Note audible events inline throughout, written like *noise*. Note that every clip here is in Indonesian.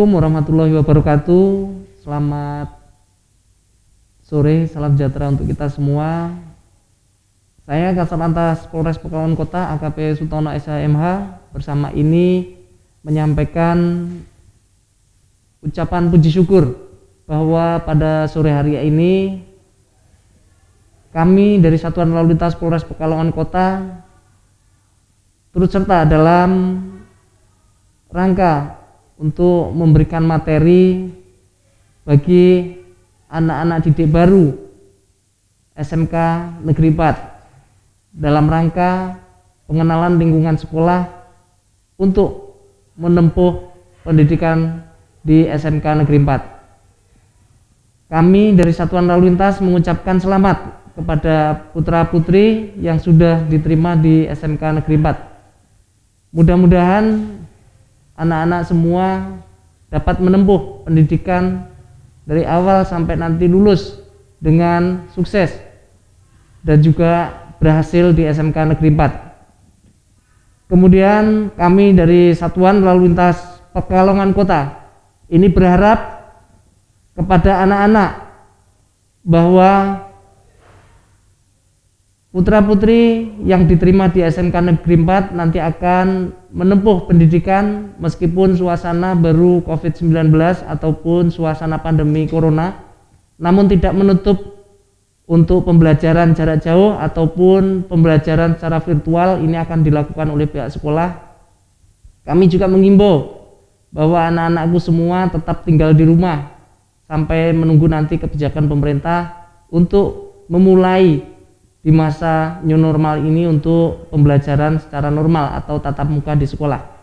Assalamualaikum warahmatullahi wabarakatuh. Selamat sore, salam sejahtera untuk kita semua. Saya Kasat Lantas Polres Pekalongan Kota AKP Sutono SHMH bersama ini menyampaikan ucapan puji syukur bahwa pada sore hari ini kami dari Satuan Lalu Lintas Polres Pekalongan Kota turut serta dalam rangka untuk memberikan materi bagi anak-anak didik baru SMK Negeri 4 dalam rangka pengenalan lingkungan sekolah untuk menempuh pendidikan di SMK Negeri 4. Kami dari Satuan Lalu Lintas mengucapkan selamat kepada putra-putri yang sudah diterima di SMK Negeri 4. Mudah-mudahan anak-anak semua dapat menempuh pendidikan dari awal sampai nanti lulus dengan sukses dan juga berhasil di SMK Negeri 4. Kemudian kami dari Satuan Lalu Lintas Pekalongan Kota ini berharap kepada anak-anak bahwa Putra-putri yang diterima di SMK Negeri 4 nanti akan menempuh pendidikan meskipun suasana baru COVID-19 ataupun suasana pandemi Corona, namun tidak menutup untuk pembelajaran jarak jauh ataupun pembelajaran secara virtual ini akan dilakukan oleh pihak sekolah. Kami juga mengimbau bahwa anak-anakku semua tetap tinggal di rumah sampai menunggu nanti kebijakan pemerintah untuk memulai di masa new normal ini untuk pembelajaran secara normal atau tatap muka di sekolah.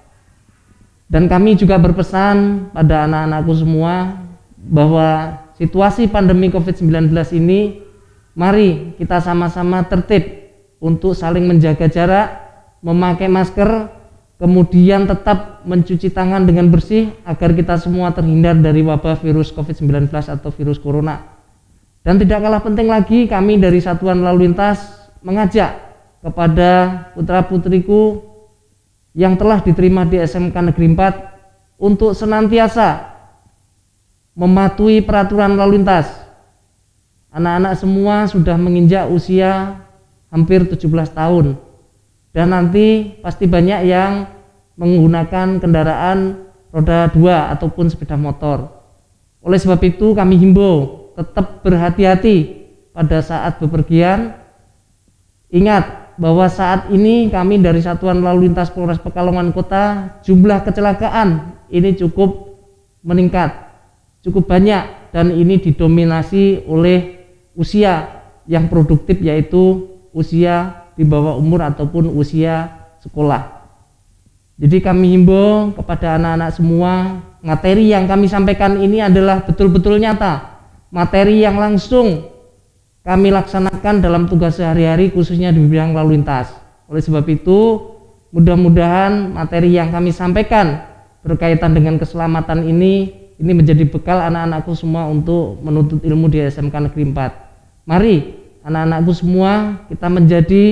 Dan kami juga berpesan pada anak-anakku semua bahwa situasi pandemi COVID-19 ini mari kita sama-sama tertib untuk saling menjaga jarak, memakai masker, kemudian tetap mencuci tangan dengan bersih agar kita semua terhindar dari wabah virus COVID-19 atau virus corona. Dan tidak kalah penting lagi kami dari Satuan Lalu Lintas mengajak kepada putra-putriku yang telah diterima di SMK Negeri 4 untuk senantiasa mematuhi peraturan lalu lintas. Anak-anak semua sudah menginjak usia hampir 17 tahun dan nanti pasti banyak yang menggunakan kendaraan roda 2 ataupun sepeda motor. Oleh sebab itu kami himbau tetap berhati-hati pada saat bepergian. Ingat bahwa saat ini kami dari Satuan Lalu Lintas Polres Pekalongan Kota jumlah kecelakaan ini cukup meningkat, cukup banyak dan ini didominasi oleh usia yang produktif yaitu usia di bawah umur ataupun usia sekolah. Jadi kami himbau kepada anak-anak semua materi yang kami sampaikan ini adalah betul-betul nyata materi yang langsung kami laksanakan dalam tugas sehari-hari khususnya di bidang lalu lintas. Oleh sebab itu, mudah-mudahan materi yang kami sampaikan berkaitan dengan keselamatan ini ini menjadi bekal anak-anakku semua untuk menuntut ilmu di SMK Negeri 4. Mari anak-anakku semua kita menjadi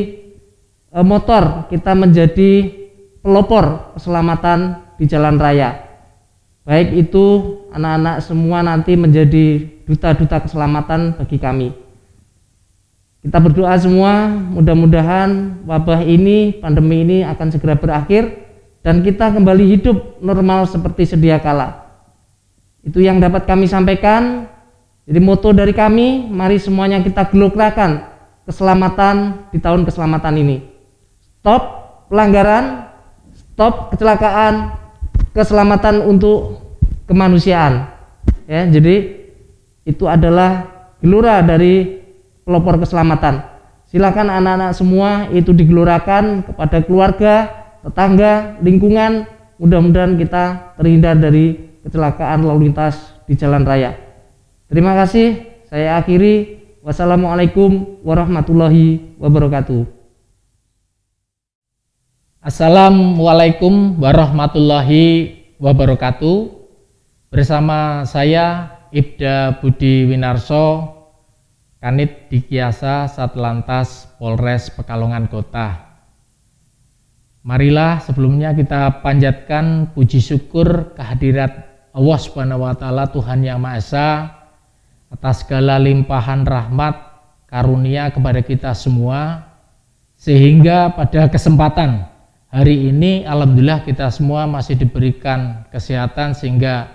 e, motor, kita menjadi pelopor keselamatan di jalan raya. Baik itu anak-anak semua nanti menjadi duta-duta keselamatan bagi kami. Kita berdoa semua, mudah-mudahan wabah ini, pandemi ini akan segera berakhir dan kita kembali hidup normal seperti sedia kala. Itu yang dapat kami sampaikan. Jadi moto dari kami, mari semuanya kita gelokrakan keselamatan di tahun keselamatan ini. Stop pelanggaran, stop kecelakaan, keselamatan untuk kemanusiaan. Ya, jadi itu adalah gelora dari pelopor keselamatan. Silakan anak-anak semua itu digelorakan kepada keluarga, tetangga, lingkungan. Mudah-mudahan kita terhindar dari kecelakaan lalu lintas di jalan raya. Terima kasih. Saya akhiri. Wassalamualaikum warahmatullahi wabarakatuh. Assalamualaikum warahmatullahi wabarakatuh. Bersama saya Ibda Budi Winarso, Kanit Dikiasa Satlantas Polres Pekalongan Kota. Marilah sebelumnya kita panjatkan puji syukur kehadirat Allah Subhanahu wa taala Tuhan yang Maha Esa atas segala limpahan rahmat karunia kepada kita semua sehingga pada kesempatan hari ini alhamdulillah kita semua masih diberikan kesehatan sehingga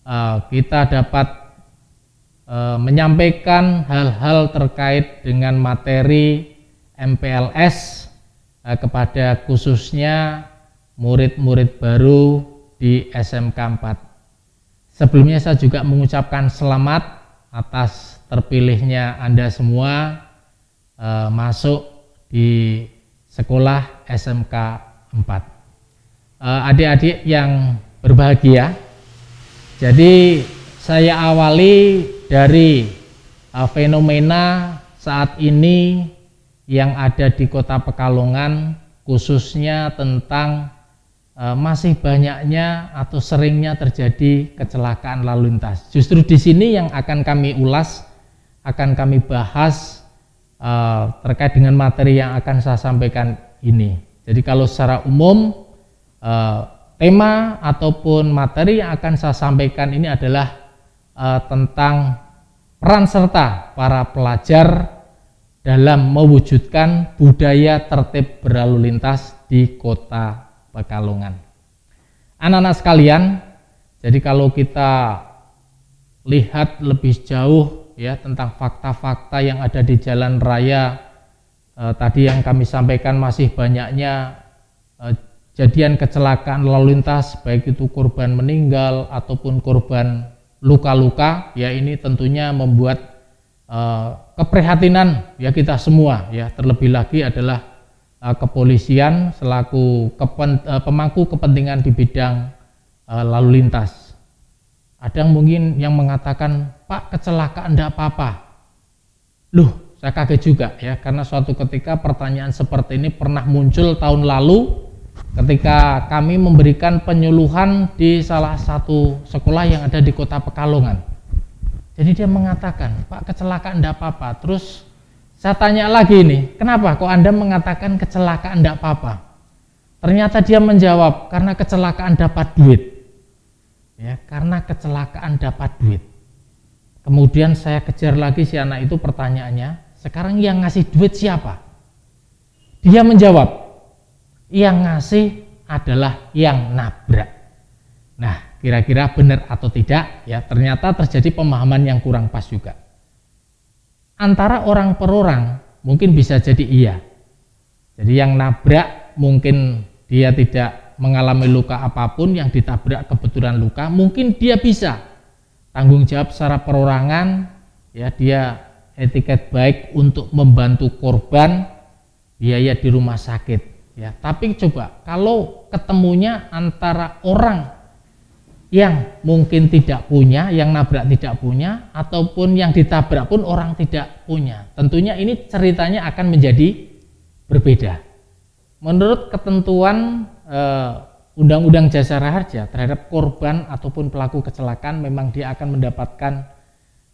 uh, kita dapat uh, menyampaikan hal-hal terkait dengan materi MPLS uh, kepada khususnya murid-murid baru di SMK 4. Sebelumnya saya juga mengucapkan selamat atas terpilihnya Anda semua uh, masuk di sekolah SMK 4. Uh, Adik-adik yang berbahagia, jadi saya awali dari uh, fenomena saat ini yang ada di kota Pekalongan khususnya tentang e, masih banyaknya atau seringnya terjadi kecelakaan lalu lintas. Justru di sini yang akan kami ulas, akan kami bahas e, terkait dengan materi yang akan saya sampaikan ini. Jadi kalau secara umum e, tema ataupun materi yang akan saya sampaikan ini adalah e, tentang peran serta para pelajar dalam mewujudkan budaya tertib berlalu lintas di kota Pekalongan. Anak-anak sekalian, jadi kalau kita lihat lebih jauh ya tentang fakta-fakta yang ada di jalan raya eh, tadi yang kami sampaikan masih banyaknya eh, jadian kecelakaan lalu lintas baik itu korban meninggal ataupun korban luka-luka ya ini tentunya membuat Eh, keprihatinan ya kita semua ya terlebih lagi adalah uh, kepolisian selaku pemangku kepentingan di bidang lalu lintas. Ada yang mungkin yang mengatakan Pak kecelakaan tidak apa-apa. Loh saya kaget juga ya karena suatu ketika pertanyaan seperti ini pernah muncul tahun lalu ketika kami memberikan penyuluhan di salah satu sekolah yang ada di kota Pekalongan jadi dia mengatakan, Pak kecelakaan tidak apa-apa. Terus saya tanya lagi nih, kenapa kok Anda mengatakan kecelakaan tidak apa-apa? Ternyata dia menjawab, karena kecelakaan dapat duit. Ya, karena kecelakaan dapat duit. Kemudian saya kejar lagi si anak itu pertanyaannya, sekarang yang ngasih duit siapa? Dia menjawab, yang ngasih adalah yang nabrak. Nah, kira-kira benar atau tidak ya ternyata terjadi pemahaman yang kurang pas juga antara orang per orang mungkin bisa jadi iya jadi yang nabrak mungkin dia tidak mengalami luka apa pun yang ditabrak kebetulan luka mungkin dia bisa tanggung jawab secara perorangan ya dia etiket baik untuk membantu korban biaya di rumah sakit ya tapi coba kalau ketemunya antara orang yang mungkin tidak punya, yang nabrak tidak punya, ataupun yang ditabrak pun orang tidak punya. Tentunya ini ceritanya akan menjadi berbeda. Menurut ketentuan eh, Undang-Undang Jasa Raharja terhadap korban ataupun pelaku kecelakaan memang dia akan mendapatkan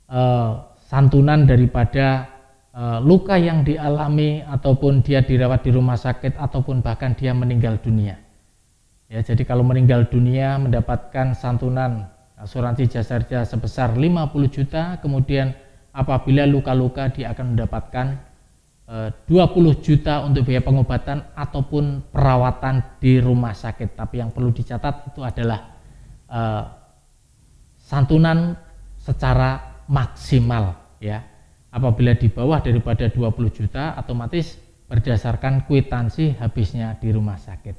eh, santunan daripada eh, luka yang dialami ataupun dia dirawat di rumah sakit ataupun bahkan dia meninggal dunia. Ya, jadi kalau meninggal dunia mendapatkan santunan asuransi jasa kerja sebesar 50 juta, kemudian apabila luka-luka dia akan mendapatkan e, eh, 20 juta untuk biaya pengobatan ataupun perawatan di rumah sakit. Tapi yang perlu dicatat itu adalah e, santunan secara maksimal ya. Apabila di bawah daripada 20 juta otomatis berdasarkan kwitansi habisnya di rumah sakit.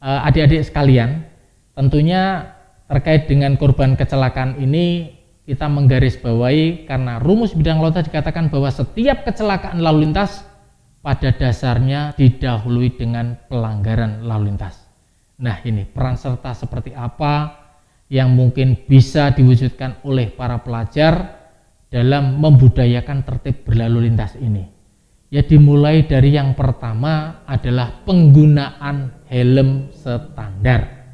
Eh, adik-adik sekalian, tentunya terkait dengan korban kecelakaan ini kita menggarisbawahi karena rumus bidang lauta dikatakan bahwa setiap kecelakaan lalu lintas pada dasarnya didahului dengan pelanggaran lalu lintas. Nah ini peran serta seperti apa yang mungkin bisa diwujudkan oleh para pelajar dalam membudayakan tertib berlalu lintas ini. Ya dimulai dari yang pertama adalah penggunaan helm standar.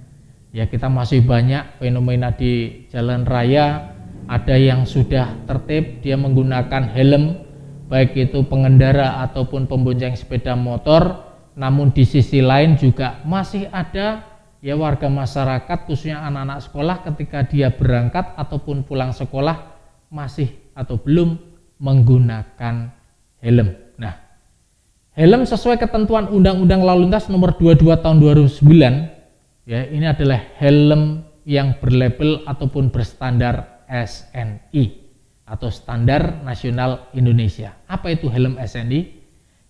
Ya kita masih banyak fenomena di jalan raya ada yang sudah tertib dia menggunakan helm baik itu pengendara ataupun pembonceng sepeda motor namun di sisi lain juga masih ada ya warga masyarakat khususnya anak-anak sekolah ketika dia berangkat ataupun pulang sekolah masih atau belum menggunakan helm. Nah, helm sesuai ketentuan Undang-Undang Lalu Lintas nomor 22 tahun 2009 ya ini adalah helm yang berlabel ataupun berstandar SNI atau Standar Nasional Indonesia. Apa itu helm SNI?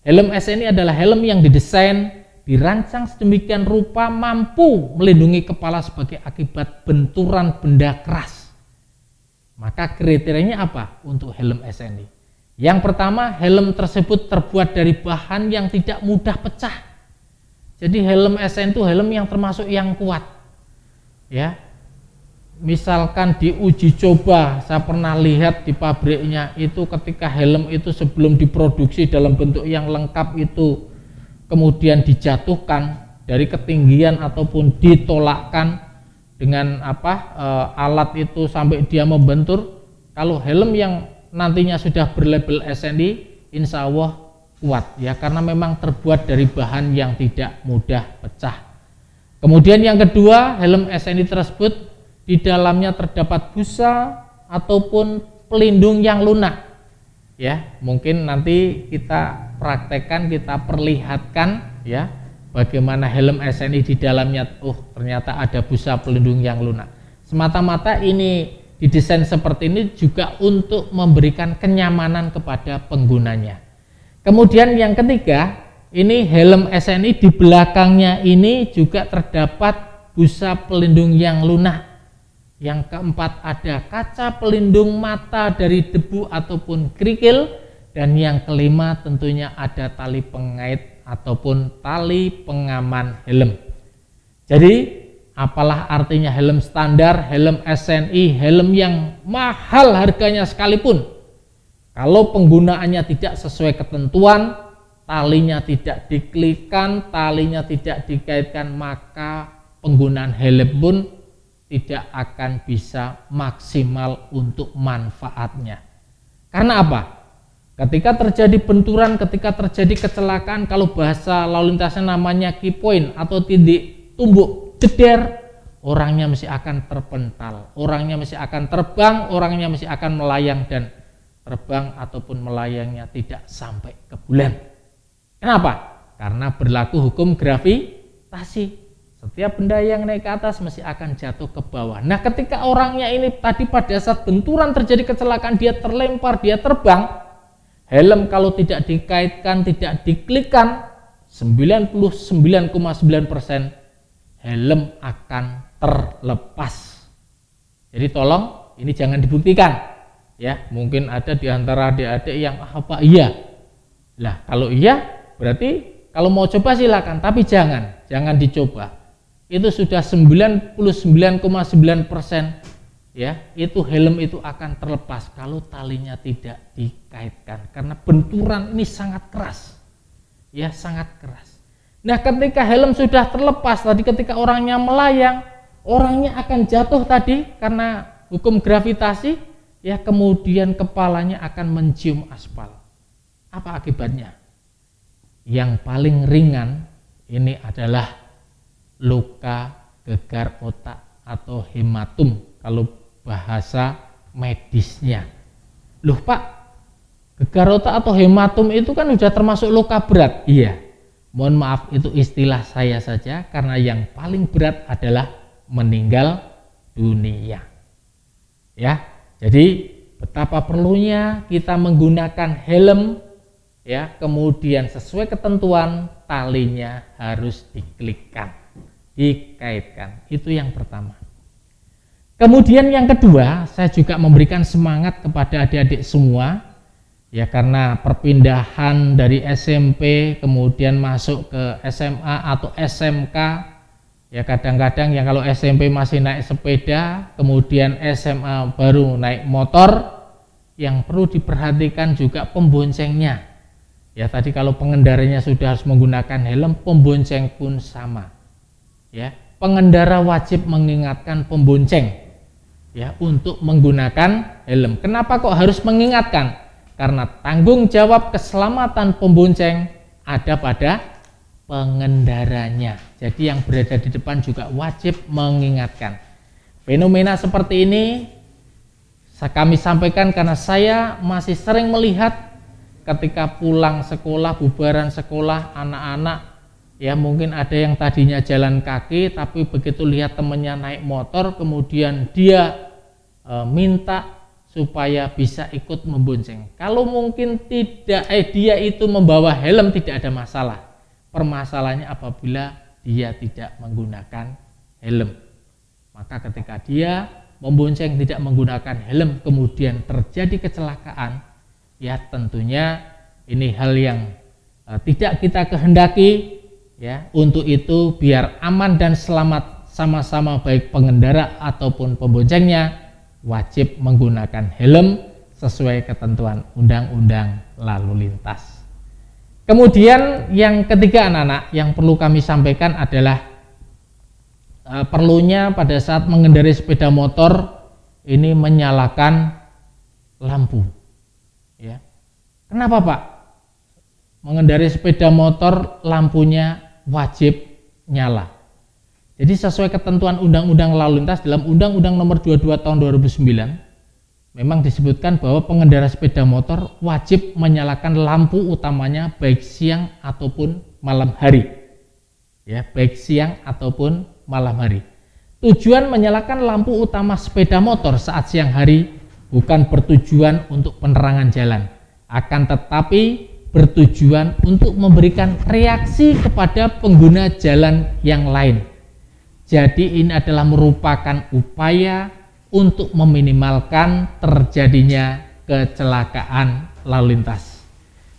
Helm SNI adalah helm yang didesain, dirancang sedemikian rupa mampu melindungi kepala sebagai akibat benturan benda keras. Maka kriterianya apa untuk helm SNI? Yang pertama, helm tersebut terbuat dari bahan yang tidak mudah pecah. Jadi helm SNI itu helm yang termasuk yang kuat. Ya, misalkan diuji coba saya pernah lihat di pabriknya itu ketika helm itu sebelum diproduksi dalam bentuk yang lengkap itu kemudian dijatuhkan dari ketinggian ataupun ditolakkan dengan apa e, alat itu sampai dia membentur kalau helm yang nantinya sudah berlabel SNI insya Allah kuat ya karena memang terbuat dari bahan yang tidak mudah pecah kemudian yang kedua helm SNI tersebut di dalamnya terdapat busa ataupun pelindung yang lunak. Ya, mungkin nanti kita praktekkan, kita perlihatkan ya bagaimana helm SNI di dalamnya oh ternyata ada busa pelindung yang lunak. Semata-mata ini didesain seperti ini juga untuk memberikan kenyamanan kepada penggunanya. Kemudian yang ketiga, ini helm SNI di belakangnya ini juga terdapat busa pelindung yang lunak yang keempat ada kaca pelindung mata dari debu ataupun kerikil. Dan yang kelima tentunya ada tali pengait ataupun tali pengaman helm. Jadi apalah artinya helm standar, helm SNI, helm yang mahal harganya sekalipun. Kalau penggunaannya tidak sesuai ketentuan, talinya tidak diklikan, talinya tidak dikaitkan, maka penggunaan helm pun tidak akan bisa maksimal untuk manfaatnya. Karena apa? Ketika terjadi benturan, ketika terjadi kecelakaan, kalau bahasa lalu lintasnya namanya key point atau titik tumbuk jeder, orangnya mesti akan terpental, orangnya mesti akan terbang, orangnya mesti akan melayang dan terbang ataupun melayangnya tidak sampai ke bulan. Kenapa? Karena berlaku hukum gravitasi setiap benda yang naik ke atas mesti akan jatuh ke bawah. Nah, ketika orangnya ini tadi pada saat benturan terjadi kecelakaan, dia terlempar, dia terbang. Helm kalau tidak dikaitkan, tidak diklikan, 99,9% helm akan terlepas. Jadi tolong ini jangan dibuktikan. Ya, mungkin ada di antara adik-adik yang ah, apa iya. Lah, kalau iya berarti kalau mau coba silakan, tapi jangan, jangan dicoba itu sudah 99,9 persen ya itu helm itu akan terlepas kalau talinya tidak dikaitkan. Karena benturan ini sangat keras. Ya sangat keras. Nah ketika helm sudah terlepas tadi ketika orangnya melayang orangnya akan jatuh tadi karena hukum gravitasi ya kemudian kepalanya akan mencium aspal. Apa akibatnya? Yang paling ringan ini adalah luka gegar otak atau hematum. Kalau bahasa medisnya. Loh Pak, gegar atau hematum itu kan sudah termasuk luka berat. Iya, mohon maaf itu istilah saya saja karena yang paling berat adalah meninggal dunia. Ya, jadi betapa perlunya kita menggunakan helm ya, kemudian sesuai ketentuan talinya harus diklikkan dikaitkan. Itu yang pertama. Kemudian yang kedua, saya juga memberikan semangat kepada adik-adik semua. Ya karena perpindahan dari SMP kemudian masuk ke SMA atau SMK ya kadang-kadang yang kalau SMP masih naik sepeda kemudian SMA baru naik motor yang perlu diperhatikan juga pemboncengnya. Ya tadi kalau pengendaranya sudah harus menggunakan helm pembonceng pun sama. Ya pengendara wajib mengingatkan pembonceng ya untuk menggunakan helm. Kenapa kok harus mengingatkan? Karena tanggung jawab keselamatan pembonceng ada pada pengendaranya. Jadi yang berada di depan juga wajib mengingatkan. Fenomena seperti ini kami sampaikan karena saya masih sering melihat ketika pulang sekolah, bubaran sekolah, anak-anak ya mungkin ada yang tadinya jalan kaki tapi begitu lihat temannya naik motor kemudian dia e, minta supaya bisa ikut membonceng. Kalau mungkin tidak eh dia itu membawa helm tidak ada masalah. Permasalahannya apabila dia tidak menggunakan helm. Maka ketika dia membonceng tidak menggunakan helm kemudian terjadi kecelakaan ya tentunya ini hal yang uh, tidak kita kehendaki ya untuk itu biar aman dan selamat sama-sama baik pengendara ataupun pemboncengnya wajib menggunakan helm sesuai ketentuan undang-undang lalu lintas. Kemudian yang ketiga anak-anak yang perlu kami sampaikan adalah uh, perlunya pada saat mengendarai sepeda motor ini menyalakan lampu. Ya. Kenapa Pak? Mengendarai sepeda motor lampunya wajib nyala jadi sesuai ketentuan undang-undang lalu lintas dalam undang-undang nomor 22 tahun 2009 memang disebutkan bahwa pengendara sepeda motor wajib menyalakan lampu utamanya baik siang ataupun malam hari ya baik siang ataupun malam hari. Tujuan menyalakan lampu utama sepeda motor saat siang hari bukan bertujuan untuk penerangan jalan, akan tetapi bertujuan untuk memberikan reaksi kepada pengguna jalan yang lain. Jadi ini adalah merupakan upaya untuk meminimalkan terjadinya kecelakaan lalu lintas.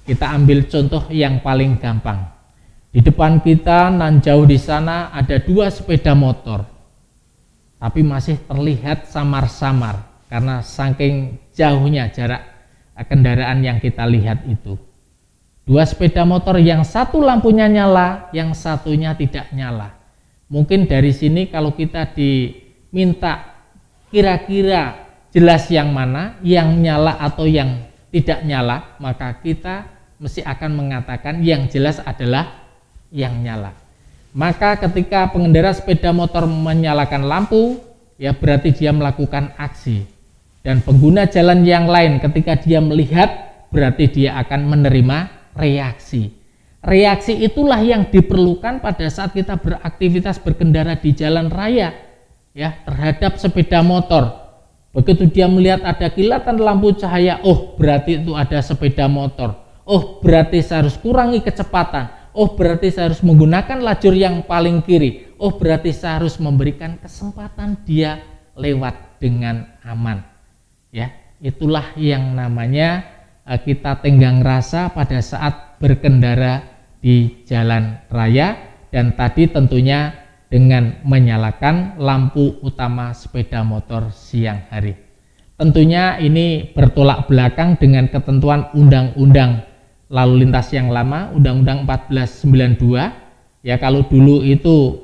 Kita ambil contoh yang paling gampang di depan kita nan jauh di sana ada dua sepeda motor. Tapi masih terlihat samar-samar karena saking jauhnya jarak kendaraan yang kita lihat itu. Dua sepeda motor yang satu lampunya nyala, yang satunya tidak nyala. Mungkin dari sini kalau kita diminta kira-kira jelas yang mana, yang nyala atau yang tidak nyala, maka kita mesti akan mengatakan yang jelas adalah yang nyala. Maka ketika pengendara sepeda motor menyalakan lampu, ya berarti dia melakukan aksi. Dan pengguna jalan yang lain ketika dia melihat, berarti dia akan menerima reaksi. Reaksi itulah yang diperlukan pada saat kita beraktivitas berkendara di jalan raya ya terhadap sepeda motor. Begitu dia melihat ada kilatan lampu cahaya, oh berarti itu ada sepeda motor. Oh berarti saya harus kurangi kecepatan oh berarti saya harus menggunakan lajur yang paling kiri. Oh berarti saya harus memberikan kesempatan dia lewat dengan aman. Ya, itulah yang namanya eh, kita tenggang rasa pada saat berkendara di jalan raya dan tadi tentunya dengan menyalakan lampu utama sepeda motor siang hari. Tentunya ini bertolak belakang dengan ketentuan undang-undang lalu lintas yang lama Undang-Undang 1492 ya kalau dulu itu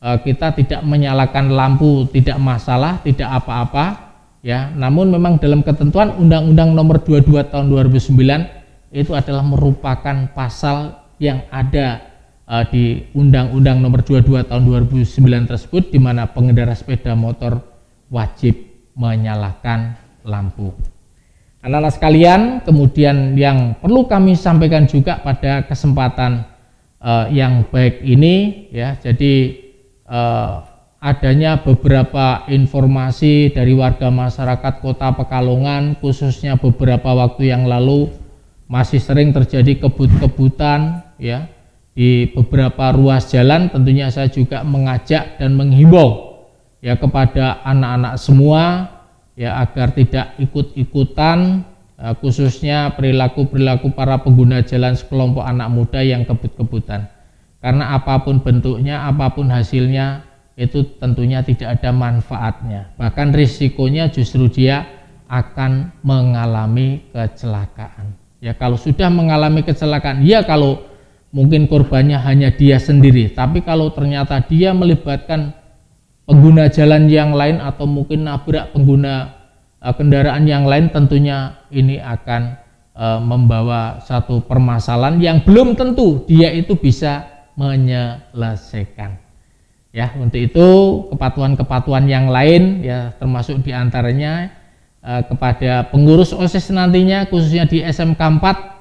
eh, kita tidak menyalakan lampu tidak masalah tidak apa-apa ya namun memang dalam ketentuan Undang-Undang nomor 22 tahun 2009 itu adalah merupakan pasal yang ada eh, di Undang-Undang nomor 22 tahun 2009 tersebut di mana pengendara sepeda motor wajib menyalakan lampu. Anak-anak sekalian, kemudian yang perlu kami sampaikan juga pada kesempatan uh, yang baik ini ya. Jadi uh, adanya beberapa informasi dari warga masyarakat Kota Pekalongan khususnya beberapa waktu yang lalu masih sering terjadi kebut-kebutan ya di beberapa ruas jalan tentunya saya juga mengajak dan menghimbau ya kepada anak-anak semua ya agar tidak ikut-ikutan eh, khususnya perilaku-perilaku para pengguna jalan sekelompok anak muda yang kebut-kebutan. Karena apa pun bentuknya apa pun hasilnya itu tentunya tidak ada manfaatnya. Bahkan risikonya justru dia akan mengalami kecelakaan ya kalau sudah mengalami kecelakaan ya kalau mungkin korbannya hanya dia sendiri tapi kalau ternyata dia melibatkan pengguna jalan yang lain atau mungkin nabrak pengguna uh, kendaraan yang lain tentunya ini akan uh, membawa satu permasalahan yang belum tentu dia itu bisa menyelesaikan. Ya, untuk itu kepatuhan-kepatuhan yang lain ya termasuk di antaranya eh, kepada pengurus OSIS nantinya khususnya di SMK 4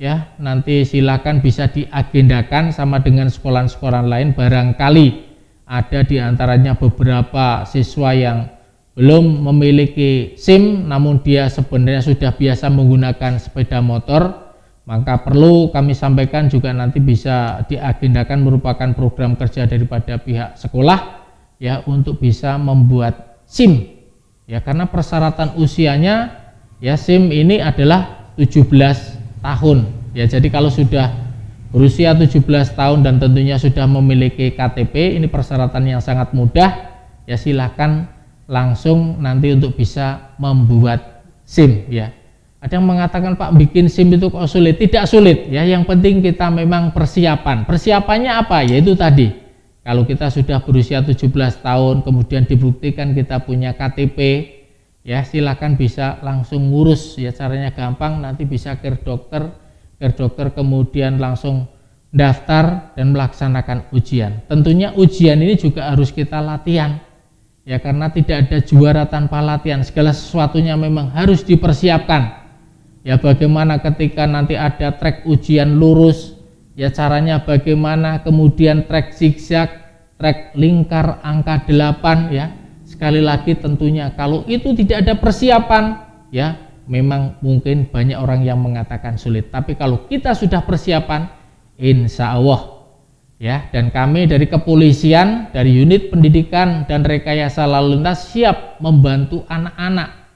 ya nanti silakan bisa diagendakan sama dengan sekolah-sekolah lain. Barangkali ada di antaranya beberapa siswa yang belum memiliki SIM namun dia sebenarnya sudah biasa menggunakan sepeda motor. Maka perlu kami sampaikan juga nanti bisa diagendakan merupakan program kerja daripada pihak sekolah ya untuk bisa membuat SIM ya karena persyaratan usianya ya SIM ini adalah 17 tahun ya jadi kalau sudah berusia 17 tahun dan tentunya sudah memiliki KTP ini persyaratan yang sangat mudah ya silahkan langsung nanti untuk bisa membuat SIM ya ada yang mengatakan Pak bikin SIM itu kok sulit? Tidak sulit ya. Yang penting kita memang persiapan. Persiapannya apa? Yaitu tadi. Kalau kita sudah berusia 17 tahun kemudian dibuktikan kita punya KTP ya silakan bisa langsung ngurus ya caranya gampang. Nanti bisa ke dokter ke dokter kemudian langsung daftar dan melaksanakan ujian. Tentunya ujian ini juga harus kita latihan ya karena tidak ada juara tanpa latihan. Segala sesuatunya memang harus dipersiapkan. Ya bagaimana ketika nanti ada trek ujian lurus ya caranya bagaimana kemudian trek zigzag trek lingkar angka 8 ya. Sekali lagi tentunya kalau itu tidak ada persiapan ya memang mungkin banyak orang yang mengatakan sulit. Tapi kalau kita sudah persiapan insya Allah ya. Dan kami dari kepolisian dari unit pendidikan dan rekayasa lalu lintas siap membantu anak-anak.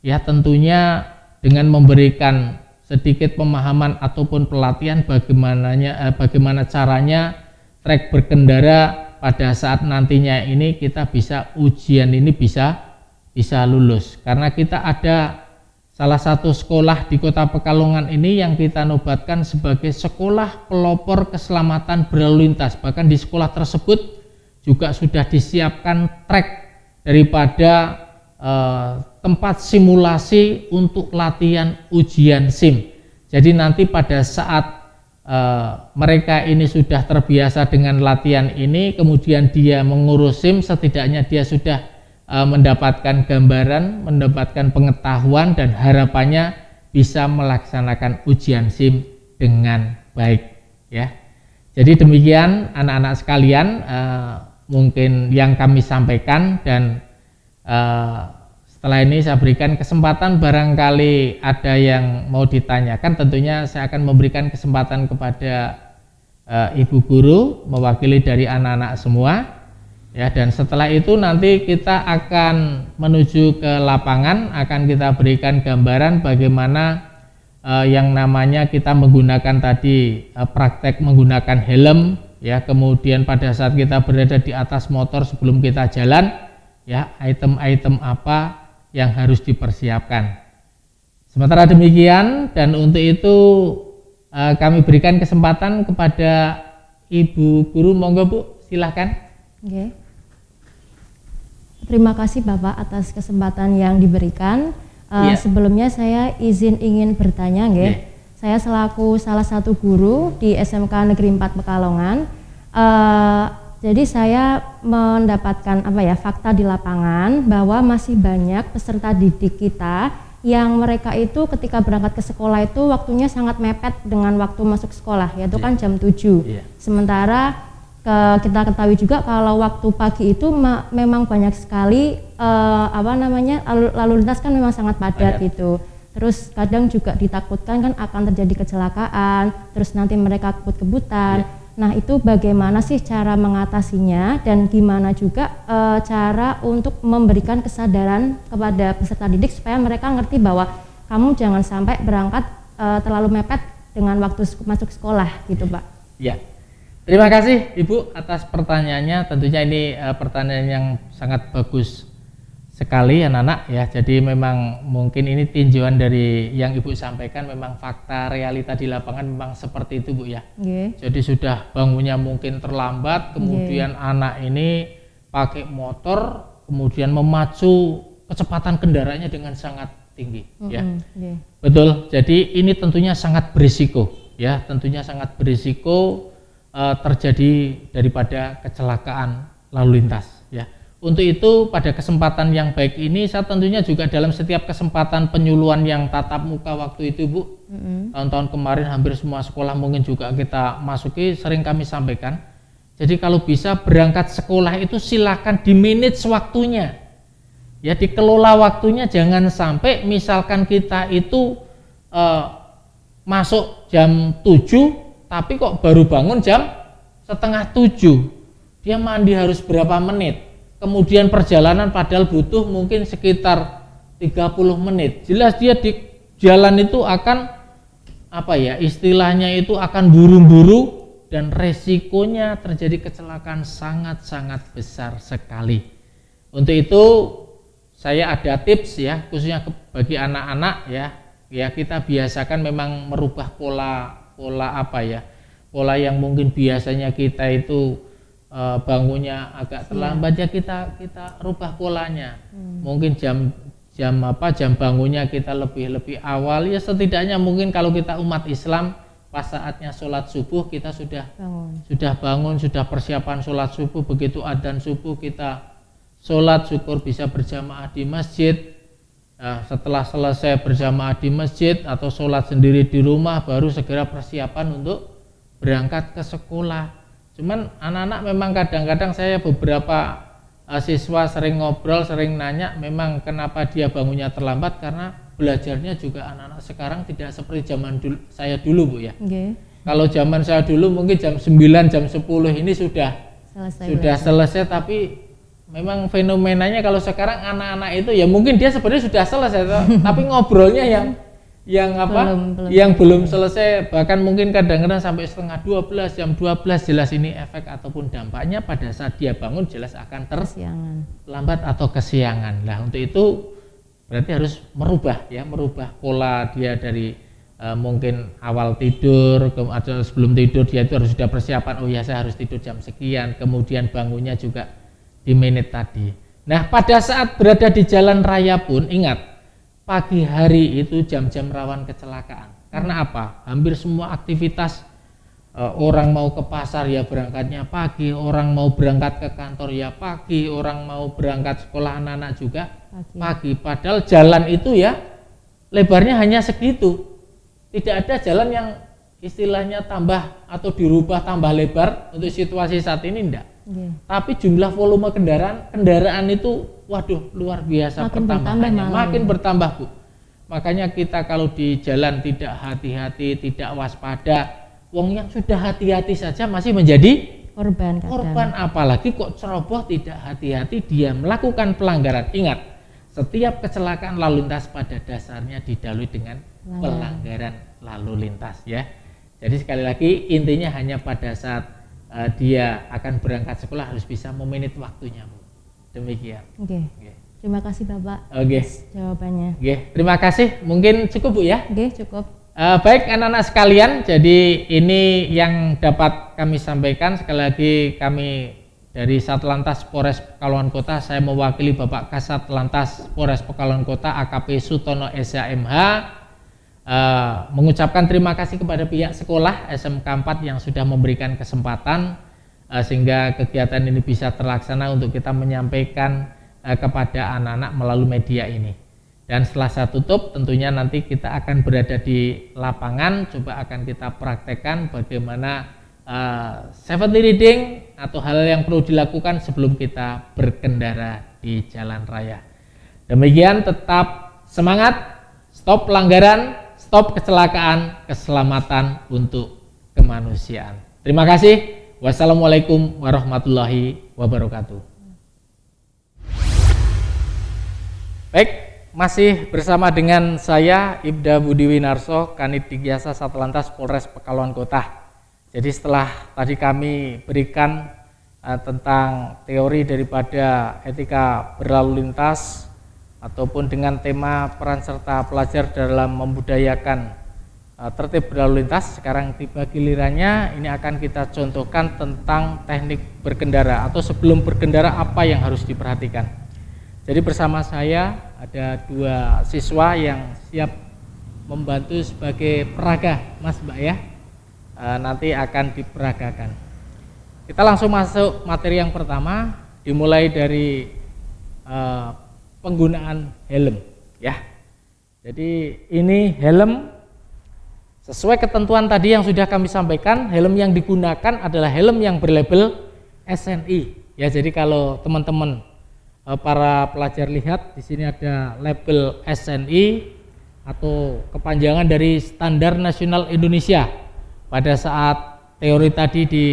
Ya tentunya dengan memberikan sedikit pemahaman ataupun pelatihan bagaimananya eh, bagaimana caranya trek berkendara pada saat nantinya ini kita bisa ujian ini bisa bisa lulus. Karena kita ada salah satu sekolah di kota Pekalongan ini yang kita nobatkan sebagai sekolah pelopor keselamatan berlalu lintas. Bahkan di sekolah tersebut juga sudah disiapkan trek daripada eh, tempat simulasi untuk latihan ujian SIM. Jadi nanti pada saat uh, mereka ini sudah terbiasa dengan latihan ini, kemudian dia mengurus SIM, setidaknya dia sudah uh, mendapatkan gambaran, mendapatkan pengetahuan dan harapannya bisa melaksanakan ujian SIM dengan baik. Ya, jadi demikian anak-anak sekalian uh, mungkin yang kami sampaikan dan uh, setelah ini saya berikan kesempatan barangkali ada yang mau ditanyakan tentunya saya akan memberikan kesempatan kepada uh, ibu guru mewakili dari anak-anak semua. Ya dan setelah itu nanti kita akan menuju ke lapangan akan kita berikan gambaran bagaimana uh, yang namanya kita menggunakan tadi uh, praktek menggunakan helm. Ya kemudian pada saat kita berada di atas motor sebelum kita jalan ya item-item apa yang harus dipersiapkan. Sementara demikian dan untuk itu uh, kami berikan kesempatan kepada Ibu Guru, monggo Bu, silahkan. Oke. Terima kasih Bapak atas kesempatan yang diberikan. Uh, yeah. Sebelumnya saya izin ingin bertanya, nggih. Yeah. Saya selaku salah satu guru di SMK Negeri 4 Pekalongan. Uh, jadi saya mendapatkan apa ya fakta di lapangan bahwa masih banyak peserta didik kita yang mereka itu ketika berangkat ke sekolah itu waktunya sangat mepet dengan waktu masuk sekolah yaitu yeah. kan jam 7. Yeah. Sementara ke, kita ketahui juga kalau waktu pagi itu ma, memang banyak sekali uh, apa namanya lalu, lalu lintas kan memang sangat padat Padat. gitu. Terus kadang juga ditakutkan kan akan terjadi kecelakaan, terus nanti mereka kebut-kebutan. Yeah Nah, itu bagaimana sih cara mengatasinya dan gimana juga e, cara untuk memberikan kesadaran kepada peserta didik supaya mereka ngerti bahwa kamu jangan sampai berangkat e, terlalu mepet dengan waktu masuk sekolah gitu, Pak. Ya. Terima kasih Ibu atas pertanyaannya. Tentunya ini e, pertanyaan yang sangat bagus sekali anak-anak ya jadi memang mungkin ini tinjauan dari yang ibu sampaikan memang fakta realita di lapangan memang seperti itu bu ya yeah. jadi sudah bangunnya mungkin terlambat kemudian yeah. anak ini pakai motor kemudian memacu kecepatan kendaraannya dengan sangat tinggi mm -hmm. ya yeah. betul jadi ini tentunya sangat berisiko ya tentunya sangat berisiko uh, terjadi daripada kecelakaan lalu lintas. Untuk itu pada kesempatan yang baik ini saya tentunya juga dalam setiap kesempatan penyuluhan yang tatap muka waktu itu Bu mm-hmm. tahun-tahun kemarin hampir semua sekolah mungkin juga kita masuki sering kami sampaikan. Jadi kalau bisa berangkat sekolah itu silakan di manage waktunya. Ya dikelola waktunya jangan sampai misalkan kita itu uh, masuk jam 7 tapi kok baru bangun jam setengah 7. Dia mandi harus berapa menit? Kemudian perjalanan padahal butuh mungkin sekitar 30 menit. Jelas dia di jalan itu akan apa ya istilahnya itu akan buru-buru dan resikonya terjadi kecelakaan sangat-sangat besar sekali. Untuk itu saya ada tips ya khususnya bagi anak-anak ya. Ya kita biasakan memang merubah pola pola apa ya pola yang mungkin biasanya kita itu uh, bangunnya agak terlambat ya kita kita rubah polanya. Hmm. mungkin jam jam apa jam bangunnya kita lebih lebih awal. Ya setidaknya mungkin kalau kita umat Islam pas saatnya sholat subuh kita sudah bangun. sudah bangun sudah persiapan sholat subuh begitu adzan subuh kita sholat syukur bisa berjamaah di masjid. Nah, setelah selesai berjamaah di masjid atau sholat sendiri di rumah baru segera persiapan untuk berangkat ke sekolah Cuman anak-anak memang kadang-kadang saya beberapa uh, siswa sering ngobrol, sering nanya memang kenapa dia bangunnya terlambat karena belajarnya juga anak-anak sekarang tidak seperti zaman dulu, saya dulu Bu ya. Okay. Kalau zaman saya dulu mungkin jam 9, jam 10 ini sudah selesai sudah belajar. selesai tapi memang fenomenanya kalau sekarang anak-anak itu ya mungkin dia sebenarnya sudah selesai *laughs* tapi ngobrolnya yang yang apa? Belum, belum yang belum selesai. bahkan mungkin kadang-kadang sampai setengah 12 jam 12 jelas ini efek ataupun dampaknya pada saat dia bangun jelas akan terlambat atau kesiangan. Lah untuk itu berarti harus merubah ya merubah pola dia dari uh, mungkin awal tidur atau sebelum tidur dia itu harus sudah persiapan oh ya saya harus tidur jam sekian. Kemudian bangunnya juga di menit tadi. Nah pada saat berada di jalan raya pun ingat pagi hari itu jam-jam rawan kecelakaan. Karena apa? Hampir semua aktivitas e, orang mau ke pasar ya berangkatnya pagi, orang mau berangkat ke kantor ya pagi, orang mau berangkat sekolah anak-anak juga pagi. pagi. Padahal jalan itu ya lebarnya hanya segitu. Tidak ada jalan yang istilahnya tambah atau dirubah tambah lebar untuk situasi saat ini enggak. Yeah. Tapi jumlah volume kendaraan kendaraan itu waduh luar biasa makin pertambahannya bertambah makin bertambah bu. Makanya kita kalau di jalan tidak hati-hati tidak waspada. Wong yang sudah hati-hati saja masih menjadi korban kadang. korban. Apalagi kok ceroboh tidak hati-hati dia melakukan pelanggaran. Ingat setiap kecelakaan lalu lintas pada dasarnya didalui dengan pelanggaran lalu lintas ya. Jadi sekali lagi intinya hanya pada saat uh, dia akan berangkat sekolah harus bisa memenit waktunya bu Demikian. Oke. Okay. Okay. Terima kasih Bapak. Oke. Okay. Jawabannya. Oke, okay. terima kasih. Mungkin cukup Bu ya? Oke, okay, cukup. Uh, baik anak-anak sekalian, jadi ini yang dapat kami sampaikan. Sekali lagi kami dari Satlantas Polres Pekalongan Kota, saya mewakili Bapak Kasat Lantas Polres Pekalongan Kota AKP Sutono SHMH eh, mengucapkan terima kasih kepada pihak sekolah SMK 4 yang sudah memberikan kesempatan uh, sehingga kegiatan ini bisa terlaksana untuk kita menyampaikan uh, kepada anak-anak melalui media ini. Dan setelah saya tutup tentunya nanti kita akan berada di lapangan coba akan kita praktekkan bagaimana uh, safety reading atau hal yang perlu dilakukan sebelum kita berkendara di jalan raya. Demikian tetap semangat, stop pelanggaran, stop kecelakaan, keselamatan untuk kemanusiaan. Terima kasih. Wassalamualaikum warahmatullahi wabarakatuh. Baik, masih bersama dengan saya Ibda Budi Winarso, Kanit Digyasa Satlantas Polres Pekalongan Kota. Jadi setelah tadi kami berikan uh, tentang teori daripada etika berlalu lintas ataupun dengan tema peran serta pelajar dalam membudayakan Eh, tertib berlalu lintas. Sekarang tiba gilirannya ini akan kita contohkan tentang teknik berkendara atau sebelum berkendara apa yang harus diperhatikan. Jadi bersama saya ada dua siswa yang siap membantu sebagai peraga mas mbak ya. E, nanti akan diperagakan. Kita langsung masuk materi yang pertama, dimulai dari uh, penggunaan helm, ya. Jadi ini helm sesuai ketentuan tadi yang sudah kami sampaikan, helm yang digunakan adalah helm yang berlabel SNI. Ya, jadi kalau teman-teman uh, para pelajar lihat di sini ada label SNI atau kepanjangan dari Standar Nasional Indonesia. Pada saat teori tadi di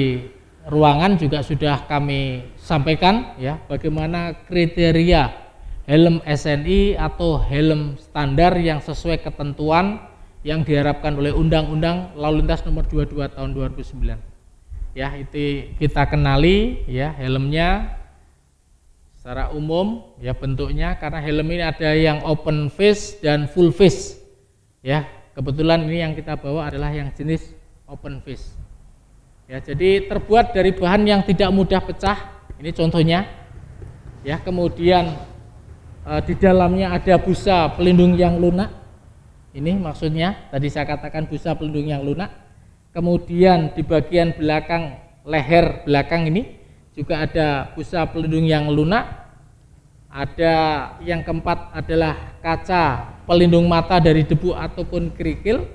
ruangan juga sudah kami sampaikan ya bagaimana kriteria helm SNI atau helm standar yang sesuai ketentuan yang diharapkan oleh Undang-Undang Lalu Lintas Nomor 22 Tahun 2009. Ya, itu kita kenali ya helmnya secara umum ya bentuknya karena helm ini ada yang open face dan full face. Ya, kebetulan ini yang kita bawa adalah yang jenis open face. Ya, jadi terbuat dari bahan yang tidak mudah pecah. Ini contohnya. Ya, kemudian di dalamnya ada busa pelindung yang lunak. Ini maksudnya tadi saya katakan busa pelindung yang lunak. Kemudian di bagian belakang leher belakang ini juga ada busa pelindung yang lunak. Ada yang keempat adalah kaca pelindung mata dari debu ataupun kerikil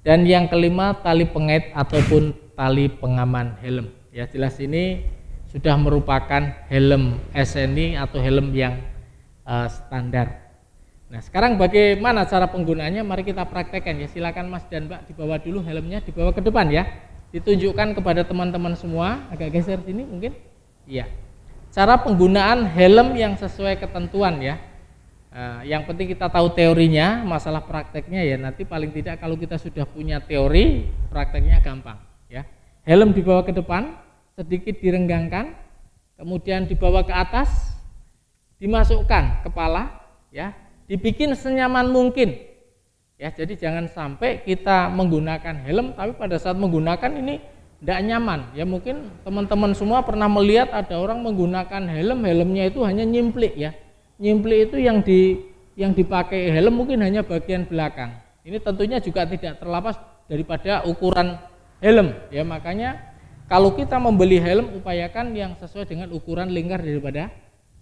dan yang kelima tali pengait ataupun tali pengaman helm. Ya jelas ini sudah merupakan helm SNI atau helm yang uh, standar. Nah sekarang bagaimana cara penggunaannya? Mari kita praktekkan ya. Silakan Mas dan Mbak dibawa dulu helmnya, dibawa ke depan ya. Ditunjukkan kepada teman-teman semua. Agak geser sini mungkin. Iya. Cara penggunaan helm yang sesuai ketentuan ya. Uh, yang penting kita tahu teorinya, masalah prakteknya ya nanti paling tidak kalau kita sudah punya teori, prakteknya gampang ya. Helm dibawa ke depan, sedikit direnggangkan, kemudian dibawa ke atas, dimasukkan kepala, ya, dibikin senyaman mungkin. Ya, jadi jangan sampai kita menggunakan helm tapi pada saat menggunakan ini tidak nyaman. Ya mungkin teman-teman semua pernah melihat ada orang menggunakan helm, helmnya itu hanya nyimplik ya. Nyimplik itu yang di yang dipakai helm mungkin hanya bagian belakang. Ini tentunya juga tidak terlepas daripada ukuran helm ya makanya kalau kita membeli helm upayakan yang sesuai dengan ukuran lingkar daripada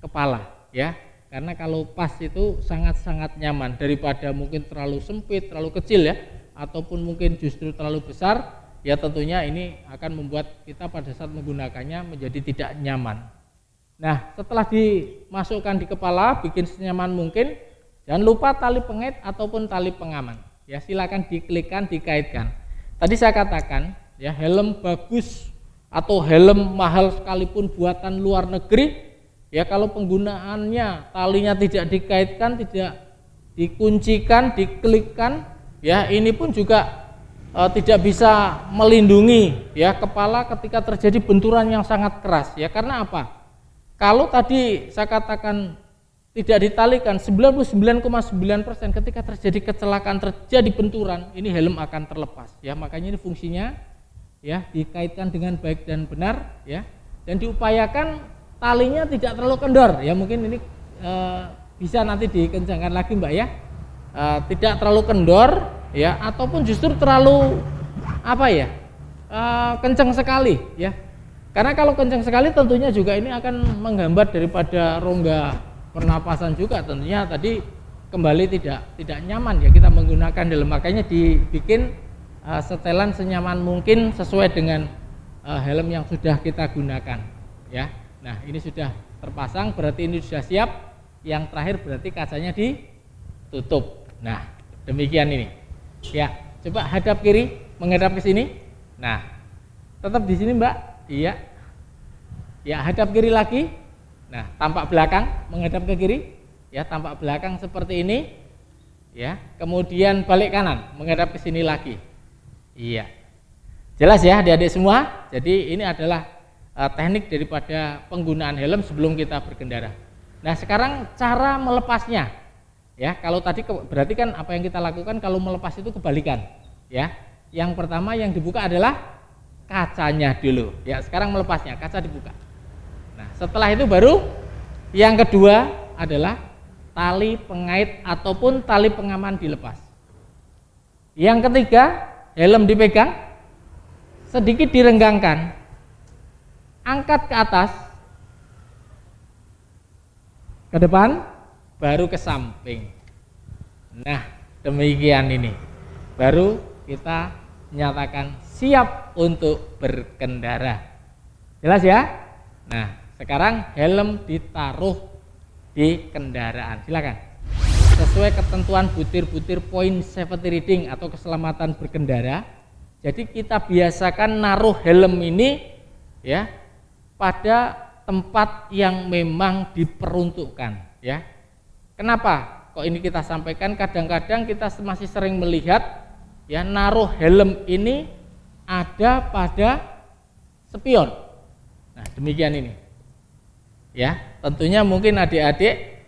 kepala ya. Karena kalau pas itu sangat-sangat nyaman. Daripada mungkin terlalu sempit terlalu kecil ya ataupun mungkin justru terlalu besar ya tentunya ini akan membuat kita pada saat menggunakannya menjadi tidak nyaman. Nah setelah dimasukkan di kepala bikin senyaman mungkin jangan lupa tali pengait ataupun tali pengaman. Ya silakan diklikkan dikaitkan. Tadi saya katakan ya helm bagus atau helm mahal sekalipun buatan luar negeri ya kalau penggunaannya talinya tidak dikaitkan tidak dikuncikan diklikkan ya ini pun juga e, tidak bisa melindungi ya kepala ketika terjadi benturan yang sangat keras ya karena apa? Kalau tadi saya katakan tidak ditalikan 99,9% ketika terjadi kecelakaan terjadi benturan ini helm akan terlepas ya makanya ini fungsinya ya dikaitkan dengan baik dan benar ya dan diupayakan talinya tidak terlalu kendor. Ya mungkin ini e, bisa nanti dikencangkan lagi mbak ya. E, tidak terlalu kendor ya ataupun justru terlalu apa ya e, kencang sekali ya. Karena kalau kencang sekali tentunya juga ini akan menghambat daripada rongga pernapasan juga. Tentunya tadi kembali tidak tidak nyaman ya kita menggunakan dalam makanya dibikin uh, setelan senyaman mungkin sesuai dengan uh, helm yang sudah kita gunakan ya nah ini sudah terpasang berarti ini sudah siap yang terakhir berarti kacanya ditutup nah demikian ini ya coba hadap kiri menghadap ke sini nah tetap di sini mbak iya ya hadap kiri lagi Nah, tampak belakang menghadap ke kiri, ya tampak belakang seperti ini, ya. Kemudian balik kanan menghadap ke sini lagi. Iya. Jelas ya adik-adik semua. Jadi ini adalah uh, teknik daripada penggunaan helm sebelum kita berkendara. Nah, sekarang cara melepasnya. Ya, kalau tadi ke, berarti kan apa yang kita lakukan kalau melepas itu kebalikan, ya. Yang pertama yang dibuka adalah kacanya dulu. Ya, sekarang melepasnya, kaca dibuka. Nah, setelah itu baru yang kedua adalah tali pengait ataupun tali pengaman dilepas. Yang ketiga, helm dipegang, sedikit direnggangkan. Angkat ke atas, ke depan, baru ke samping. Nah, demikian ini. Baru kita nyatakan siap untuk berkendara. Jelas ya? Nah, sekarang helm ditaruh di kendaraan. Silakan. Sesuai ketentuan butir-butir poin safety reading atau keselamatan berkendara. Jadi kita biasakan naruh helm ini ya pada tempat yang memang diperuntukkan ya. Kenapa? Kok ini kita sampaikan kadang-kadang kita masih sering melihat ya naruh helm ini ada pada spion. Nah, demikian ini. Ya, tentunya mungkin adik-adik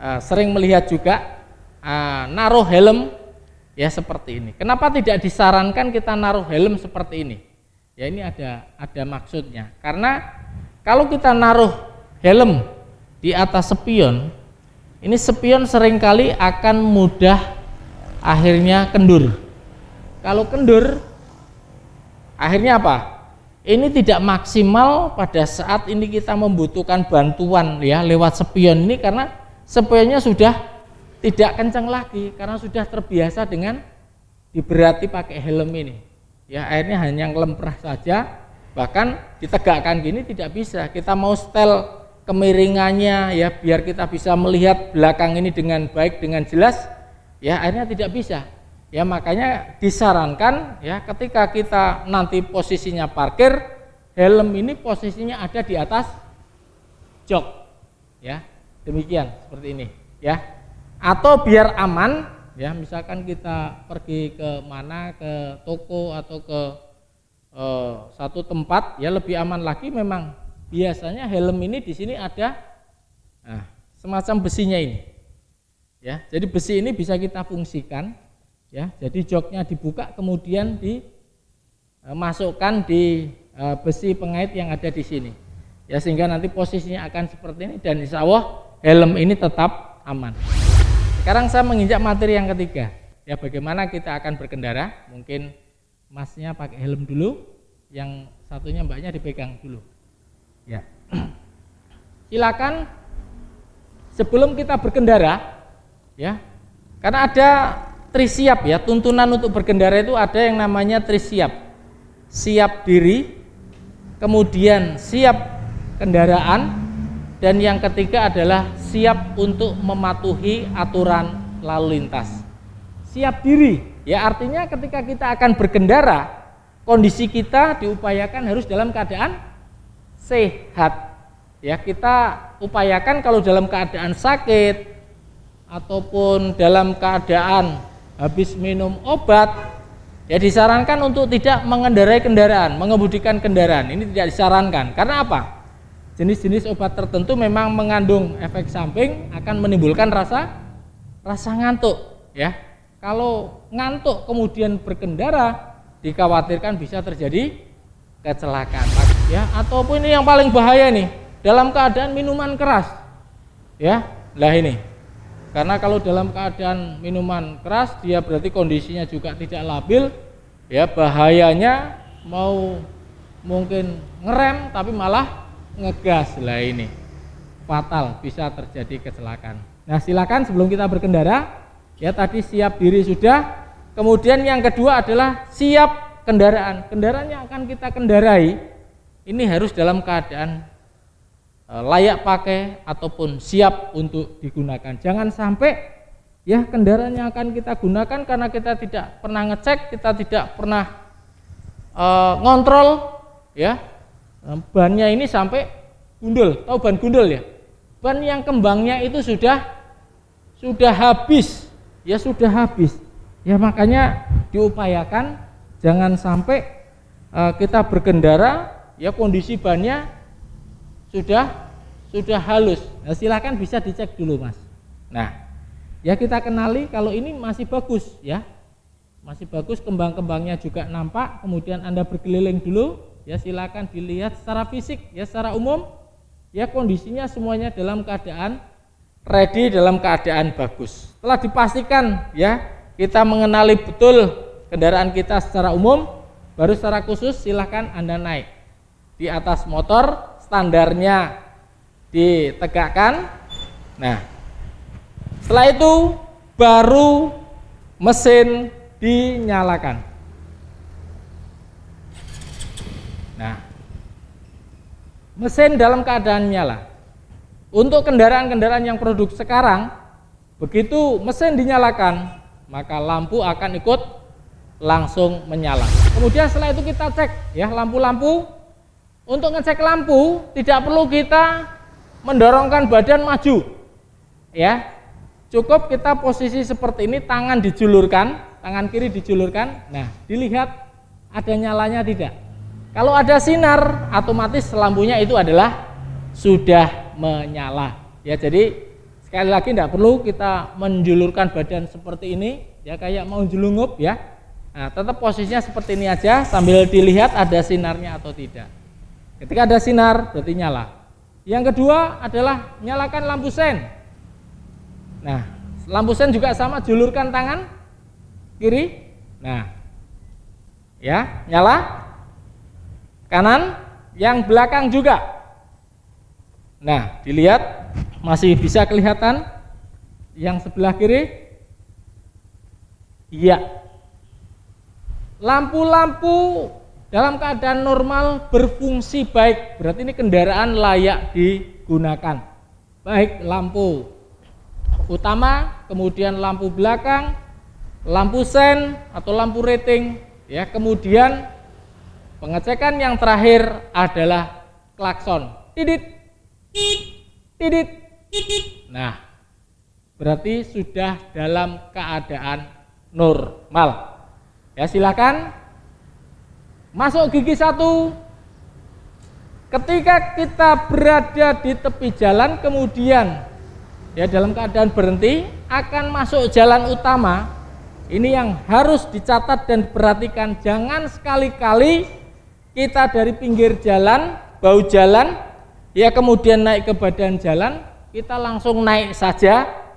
uh, sering melihat juga uh, naruh helm ya seperti ini. Kenapa tidak disarankan kita naruh helm seperti ini? Ya ini ada ada maksudnya. Karena kalau kita naruh helm di atas spion, ini spion sering kali akan mudah akhirnya kendur. Kalau kendur, akhirnya apa? Ini tidak maksimal pada saat ini kita membutuhkan bantuan ya lewat spion ini karena spionnya sudah tidak kencang lagi karena sudah terbiasa dengan diberati pakai helm ini ya akhirnya hanya ngelemprah saja bahkan ditegakkan gini tidak bisa. Kita mau setel kemiringannya ya biar kita bisa melihat belakang ini dengan baik dengan jelas ya akhirnya tidak bisa. Ya makanya disarankan ya ketika kita nanti posisinya parkir helm ini posisinya ada di atas jok ya. Demikian seperti ini ya. Atau biar aman ya misalkan kita pergi ke mana ke toko atau ke eh, satu tempat ya lebih aman lagi memang biasanya helm ini di sini ada nah, semacam besinya ini ya jadi besi ini bisa kita fungsikan ya jadi joknya dibuka kemudian dimasukkan di eh, besi pengait yang ada di sini ya sehingga nanti posisinya akan seperti ini dan insya Allah helm ini tetap aman sekarang saya menginjak materi yang ketiga. Ya bagaimana kita akan berkendara? Mungkin masnya pakai helm dulu, yang satunya mbaknya dipegang dulu. Ya. *clears throat* Silakan sebelum kita berkendara ya. Karena ada trisiap ya, tuntunan untuk berkendara itu ada yang namanya trisiap. Siap diri, kemudian siap kendaraan, dan yang ketiga adalah siap untuk mematuhi aturan lalu lintas. Siap diri, ya artinya ketika kita akan berkendara, kondisi kita diupayakan harus dalam keadaan sehat. Ya, kita upayakan kalau dalam keadaan sakit ataupun dalam keadaan habis minum obat, ya disarankan untuk tidak mengendarai kendaraan, mengemudikan kendaraan. Ini tidak disarankan. Karena apa? jenis-jenis obat tertentu memang mengandung efek samping akan menimbulkan rasa rasa ngantuk ya. Kalau ngantuk kemudian berkendara dikhawatirkan bisa terjadi kecelakaan ya ataupun ini yang paling bahaya nih dalam keadaan minuman keras ya. Lah ini. Karena kalau dalam keadaan minuman keras dia berarti kondisinya juga tidak labil ya bahayanya mau mungkin ngerem tapi malah ngegas lah ini fatal bisa terjadi kecelakaan nah silakan sebelum kita berkendara ya tadi siap diri sudah. Kemudian yang kedua adalah siap kendaraan. Kendaraan yang akan kita kendarai ini harus dalam keadaan e, layak pakai ataupun siap untuk digunakan. Jangan sampai ya kendaraan yang akan kita gunakan karena kita tidak pernah ngecek kita tidak pernah e, ngontrol ya. Bannya ini sampai gundul. Tahu ban gundul ya? Ban yang kembangnya itu sudah sudah habis ya sudah habis. Ya makanya diupayakan jangan sampai uh, kita berkendara ya kondisi bannya sudah sudah halus. Nah, silahkan bisa dicek dulu mas. Nah ya kita kenali kalau ini masih bagus ya. Masih bagus kembang-kembangnya juga nampak. Kemudian anda berkeliling dulu ya silakan dilihat secara fisik ya secara umum. Ya kondisinya semuanya dalam keadaan ready dalam keadaan bagus. Setelah dipastikan ya kita mengenali betul kendaraan kita secara umum baru secara khusus silahkan anda naik. Di atas motor standarnya ditegakkan. Nah setelah itu baru mesin dinyalakan. Nah mesin dalam keadaan nyala untuk kendaraan-kendaraan yang produk sekarang begitu mesin dinyalakan maka lampu akan ikut langsung menyala. Kemudian setelah itu kita cek ya lampu-lampu. Untuk ngecek lampu tidak perlu kita mendorongkan badan maju. Ya. Cukup kita posisi seperti ini, tangan dijulurkan, tangan kiri dijulurkan. Nah, dilihat ada nyalanya tidak. Kalau ada sinar, otomatis lampunya itu adalah sudah menyala. Ya, jadi sekali lagi tidak perlu kita menjulurkan badan seperti ini, ya kayak mau jelungup ya Nah, tetap posisinya seperti ini aja sambil dilihat ada sinarnya atau tidak. Ketika ada sinar berarti nyala. Yang kedua adalah nyalakan lampu sen. Nah, lampu sen juga sama julurkan tangan kiri. Nah, ya nyala. Kanan, yang belakang juga. Nah, dilihat masih bisa kelihatan yang sebelah kiri. Iya, lampu-lampu dalam keadaan normal berfungsi baik. Berarti ini kendaraan layak digunakan. Baik lampu utama kemudian lampu belakang lampu sen atau lampu rating ya. Kemudian pengecekan yang terakhir adalah klakson. Tidit tidit nah berarti sudah dalam keadaan normal Ya silakan masuk gigi satu. Ketika kita berada di tepi jalan kemudian ya dalam keadaan berhenti akan masuk jalan utama. Ini yang harus dicatat dan diperhatikan. Jangan sekali-kali kita dari pinggir jalan, bau jalan, ya kemudian naik ke badan jalan, kita langsung naik saja.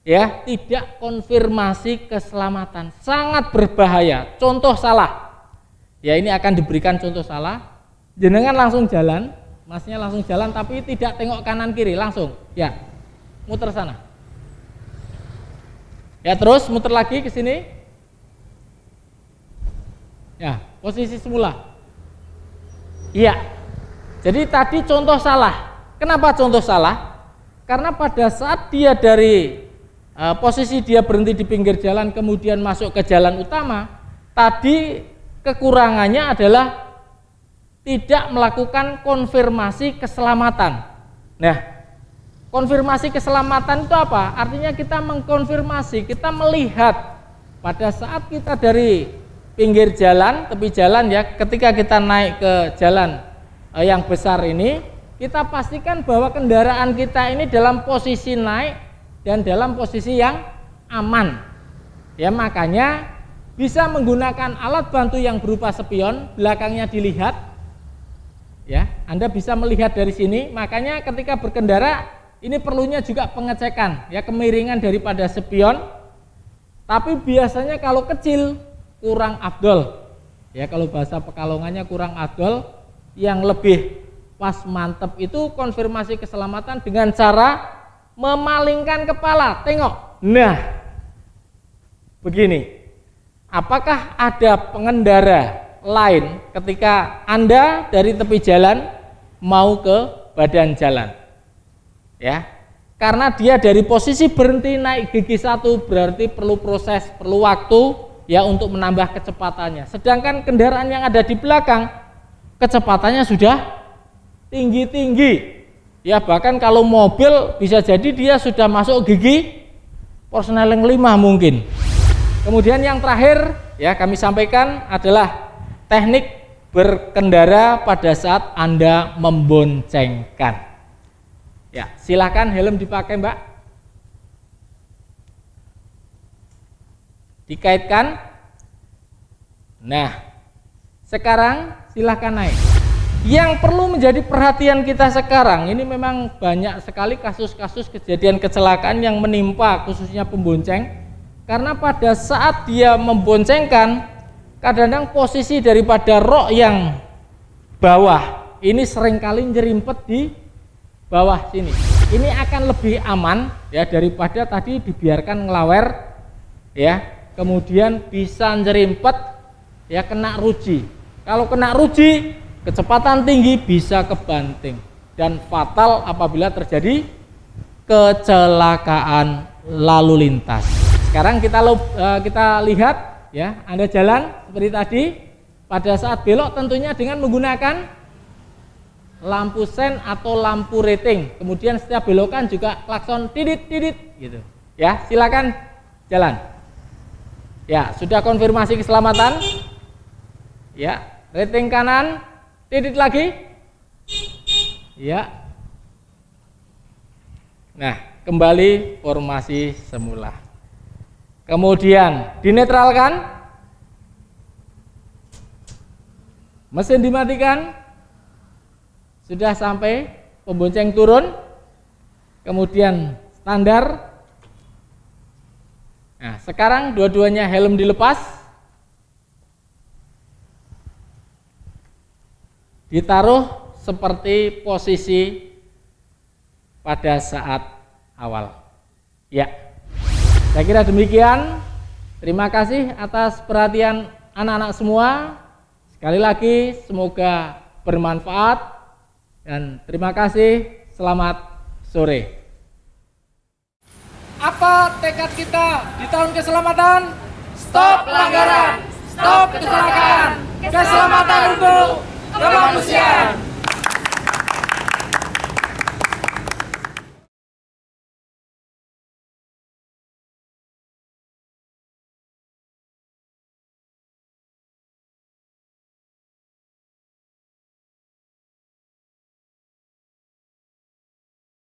Ya tidak konfirmasi keselamatan. Sangat berbahaya. Contoh salah. Ya ini akan diberikan contoh salah. Jenengan langsung jalan masnya langsung jalan tapi tidak tengok kanan kiri langsung. Ya muter sana. Ya terus muter lagi ke sini. Ya posisi semula. Iya jadi tadi contoh salah kenapa contoh salah karena pada saat dia dari uh, posisi dia berhenti di pinggir jalan kemudian masuk ke jalan utama, tadi kekurangannya adalah tidak melakukan konfirmasi keselamatan. Nah, konfirmasi keselamatan itu apa? Artinya kita mengkonfirmasi, kita melihat pada saat kita dari pinggir jalan, tepi jalan ya, ketika kita naik ke jalan uh, yang besar ini, kita pastikan bahwa kendaraan kita ini dalam posisi naik dan dalam posisi yang aman. Ya, makanya bisa menggunakan alat bantu yang berupa spion, belakangnya dilihat. Ya, Anda bisa melihat dari sini. Makanya ketika berkendara ini perlunya juga pengecekan, ya kemiringan daripada spion. Tapi biasanya kalau kecil kurang afdol. Ya, kalau bahasa Pekalongannya kurang afdol, yang lebih pas mantep itu konfirmasi keselamatan dengan cara memalingkan kepala. Tengok. Nah, begini. Apakah ada pengendara lain ketika Anda dari tepi jalan mau ke badan jalan? Ya. Karena dia dari posisi berhenti naik gigi satu berarti perlu proses, perlu waktu ya untuk menambah kecepatannya. Sedangkan kendaraan yang ada di belakang kecepatannya sudah tinggi-tinggi Ya bahkan kalau mobil bisa jadi dia sudah masuk gigi Persneling 5 mungkin. Kemudian yang terakhir ya kami sampaikan adalah teknik berkendara pada saat Anda memboncengkan. Ya, silahkan helm dipakai Mbak. Dikaitkan. Nah, sekarang silahkan naik. Yang perlu menjadi perhatian kita sekarang ini memang banyak sekali kasus-kasus kejadian kecelakaan yang menimpa khususnya pembonceng karena pada saat dia memboncengkan kadang-kadang posisi daripada rok yang bawah ini sering kali nyerimpet di bawah sini. Ini akan lebih aman ya daripada tadi dibiarkan ngelawer ya. Kemudian bisa nyerimpet ya kena ruji. Kalau kena ruji, kecepatan tinggi bisa kebanting dan fatal apabila terjadi kecelakaan lalu lintas. Sekarang kita eh, kita lihat ya, Anda jalan seperti tadi pada saat belok tentunya dengan menggunakan lampu sen atau lampu rating. Kemudian setiap belokan juga klakson tidit tidit gitu. Ya, silakan jalan. Ya, sudah konfirmasi keselamatan. Ya, rating kanan tidit lagi. Ya. Nah, kembali formasi semula. Kemudian dinetralkan mesin dimatikan sudah sampai pembonceng turun kemudian standar nah sekarang dua-duanya helm dilepas ditaruh seperti posisi pada saat awal. Ya. Saya kira demikian. Terima kasih atas perhatian anak-anak semua. Sekali lagi semoga bermanfaat. Dan terima kasih. Selamat sore. Apa tekad kita di tahun keselamatan? Stop pelanggaran, stop kecelakaan, keselamatan untuk kemanusiaan.